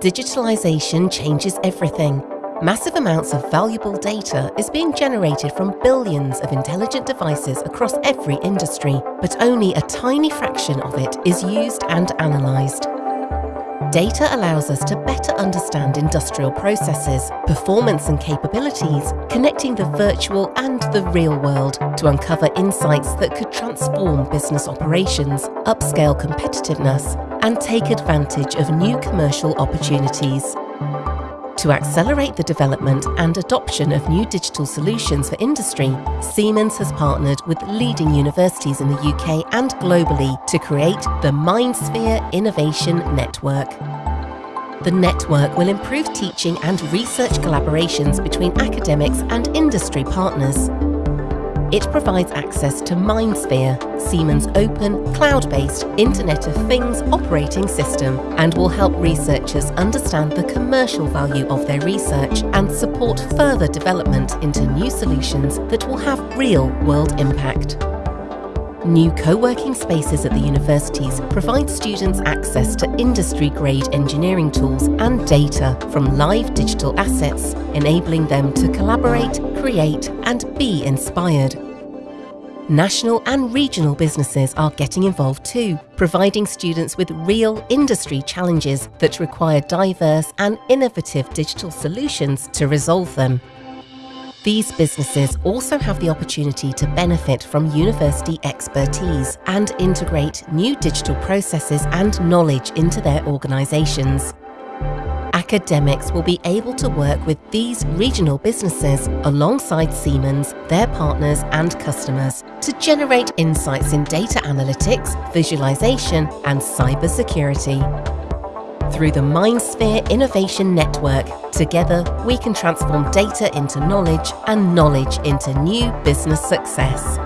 Digitalisation changes everything. Massive amounts of valuable data is being generated from billions of intelligent devices across every industry, but only a tiny fraction of it is used and analysed. Data allows us to better understand industrial processes, performance and capabilities, connecting the virtual and the real world to uncover insights that could transform business operations, upscale competitiveness, and take advantage of new commercial opportunities. To accelerate the development and adoption of new digital solutions for industry, Siemens has partnered with leading universities in the UK and globally to create the MindSphere Innovation Network. The network will improve teaching and research collaborations between academics and industry partners. It provides access to MindSphere, Siemens' open, cloud-based Internet of Things operating system and will help researchers understand the commercial value of their research and support further development into new solutions that will have real-world impact. New co-working spaces at the universities provide students access to industry-grade engineering tools and data from live digital assets, enabling them to collaborate, create and be inspired. National and regional businesses are getting involved too, providing students with real industry challenges that require diverse and innovative digital solutions to resolve them. These businesses also have the opportunity to benefit from university expertise and integrate new digital processes and knowledge into their organisations. Academics will be able to work with these regional businesses alongside Siemens, their partners and customers to generate insights in data analytics, visualization and cybersecurity. Through the MindSphere Innovation Network, together we can transform data into knowledge and knowledge into new business success.